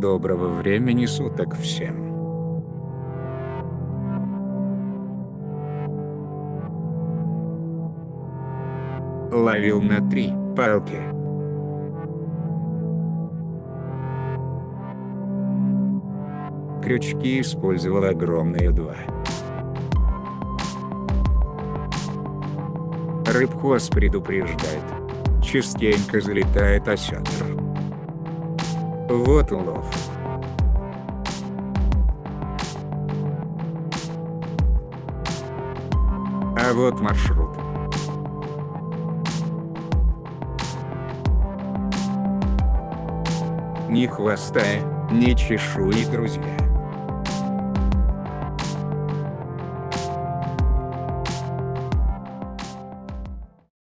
Доброго времени суток всем. Ловил на три палки. Крючки использовал огромные два. Рыбхоз предупреждает. Частенько залетает осетр. Вот улов. А вот маршрут. Ни хвоста, ни чешуи, друзья.